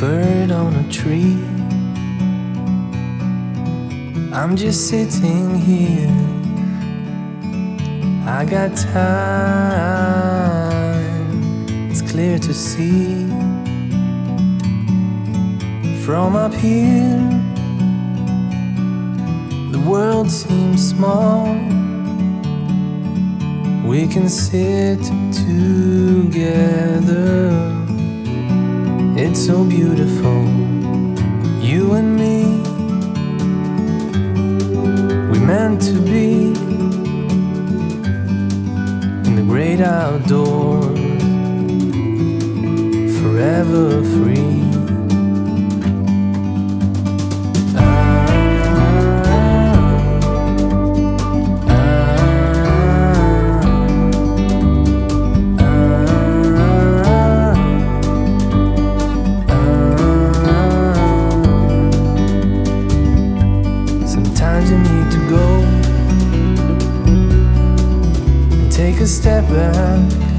bird on a tree. I'm just sitting here. I got time, it's clear to see. From up here, the world seems small. We can sit together. It's so beautiful, you and me. We meant to be in the great outdoors, forever free. A step back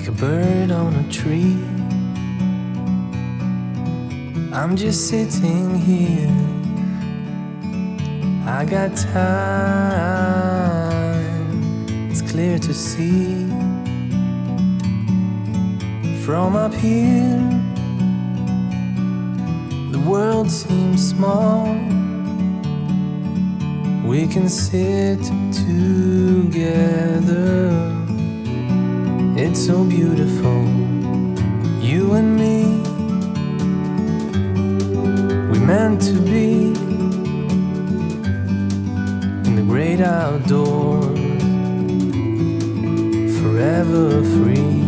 Like a bird on a tree, I'm just sitting here. I got time, it's clear to see. From up here, the world seems small. We can sit together. It's so beautiful, you and me. We meant to be in the great outdoors, forever free.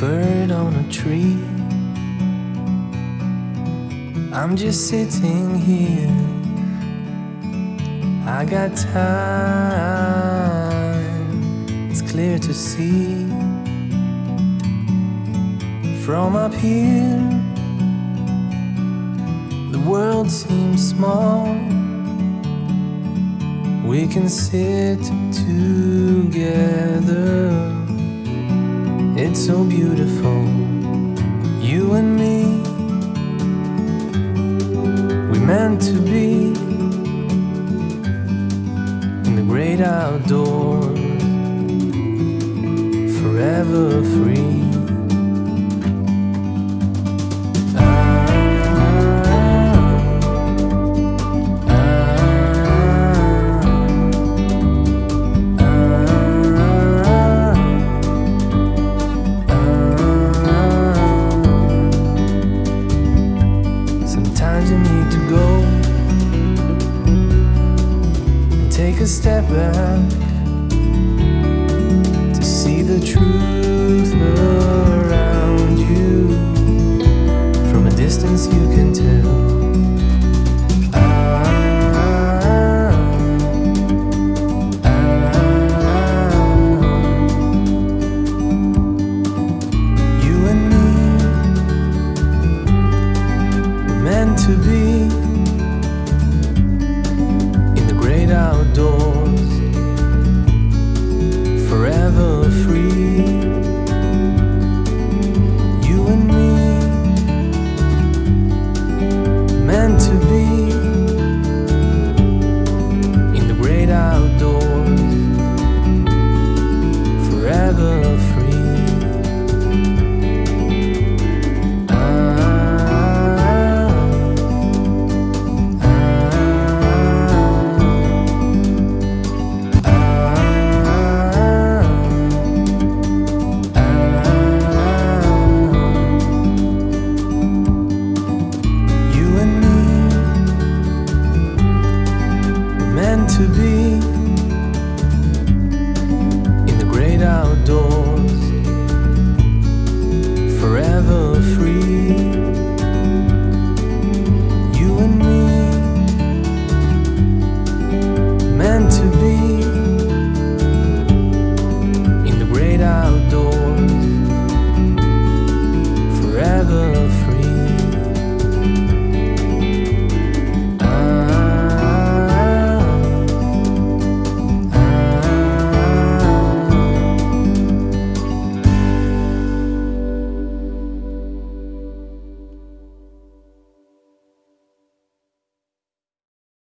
Bird on a tree, I'm just sitting here. I got time, It's clear to see. From up here, the world seems small. We can sit together. It's so beautiful, you and me. We meant to be in the great outdoors, forever free. Sometimes you need to go and take a step back to see the truth around you. From a distance, you can